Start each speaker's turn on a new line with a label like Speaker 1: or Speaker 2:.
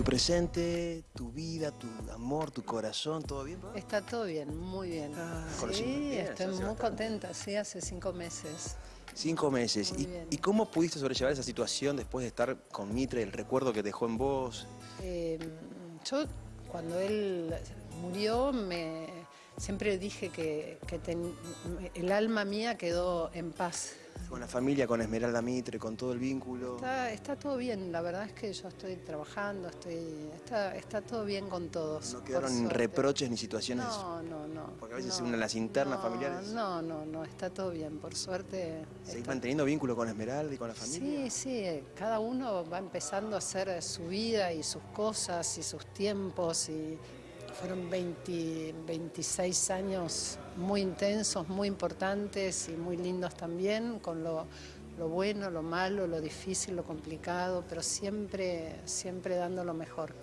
Speaker 1: Tu presente, tu vida, tu amor, tu corazón, ¿todo bien?
Speaker 2: Está todo bien, muy bien.
Speaker 1: Ah,
Speaker 2: sí,
Speaker 1: bien,
Speaker 2: estoy muy contenta, sí, hace cinco meses.
Speaker 1: Cinco meses. ¿Y, cómo pudiste sobrellevar esa situación después de estar con Mitre, el recuerdo que dejó en vos?
Speaker 2: Eh, yo, cuando él murió, me, siempre dije que, que ten- el alma mía quedó en paz.
Speaker 1: Con la familia, con Esmeralda Mitre, con todo el vínculo.
Speaker 2: Está, está todo bien, la verdad es que yo estoy trabajando, estoy, está, está todo bien con todos.
Speaker 1: No quedaron reproches ni situaciones.
Speaker 2: No, no, no.
Speaker 1: Porque a veces
Speaker 2: no,
Speaker 1: una de las internas
Speaker 2: no,
Speaker 1: familiares-
Speaker 2: No, no, no, está todo bien, por suerte.
Speaker 1: ¿Seguís
Speaker 2: está-
Speaker 1: manteniendo vínculo con Esmeralda y con la familia?
Speaker 2: Sí, sí, cada uno va empezando a hacer su vida y sus cosas y sus tiempos y fueron 20, 26 años muy intensos, muy importantes y muy lindos también, con lo, lo bueno, lo malo, lo difícil, lo complicado, pero siempre, siempre dando lo mejor.